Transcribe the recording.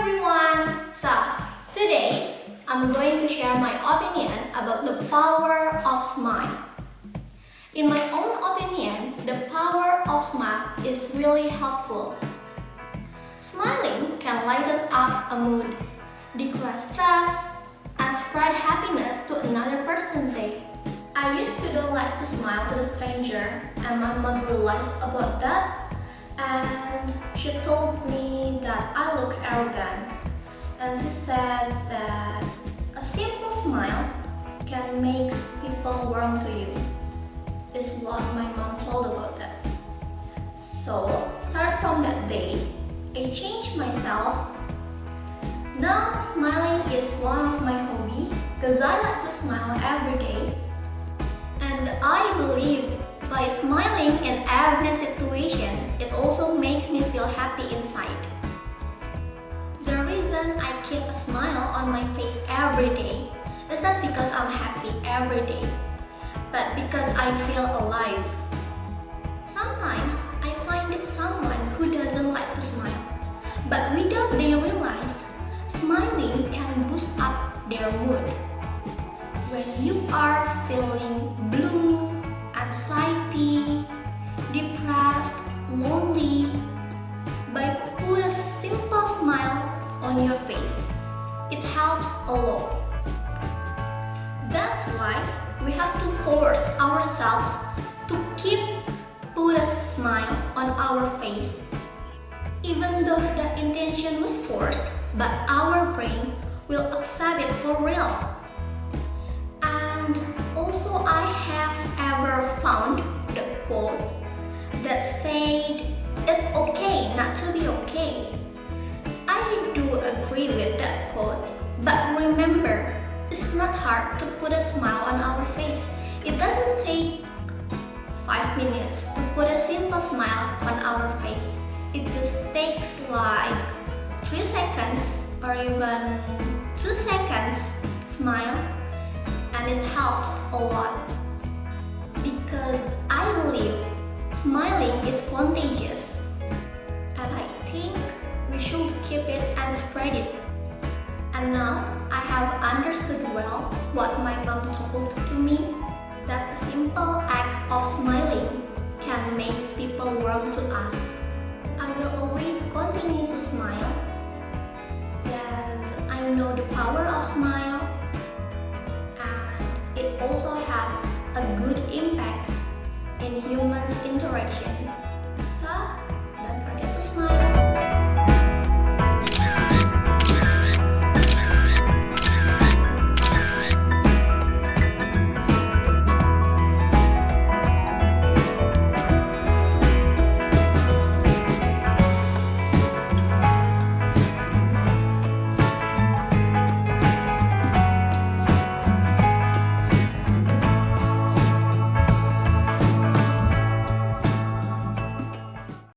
everyone! So, today I'm going to share my opinion about the power of smile. In my own opinion, the power of smile is really helpful. Smiling can lighten up a mood, decrease stress, and spread happiness to another person's day. I used to don't like to smile to the stranger and my mom realized about that and she told me that I look arrogant and she said that a simple smile can make people warm to you is what my mom told about that. So start from that day, I changed myself. Now smiling is one of my hobby because I like to smile every day and I believe by smiling in every situation, it also makes me feel happy inside. The reason I keep a smile on my face every day is not because I'm happy every day, but because I feel alive. Sometimes I find someone who doesn't like to smile, but without they realize, smiling can boost up their mood. When you are feeling blue, helps a lot. That's why we have to force ourselves to keep put a smile on our face. Even though the intention was forced, but our brain will accept it for real. And also I have ever found the quote that said it's okay not to be okay. I do agree with that quote, but it's not hard to put a smile on our face. It doesn't take 5 minutes to put a simple smile on our face. It just takes like 3 seconds or even 2 seconds smile and it helps a lot because I believe Smiling is contagious and I think we should keep it and spread it. And now understood well what my mom told to me that a simple act of smiling can make people warm to us. I will always continue to smile because I know the power of smile and it also has a good impact in humans interaction. So,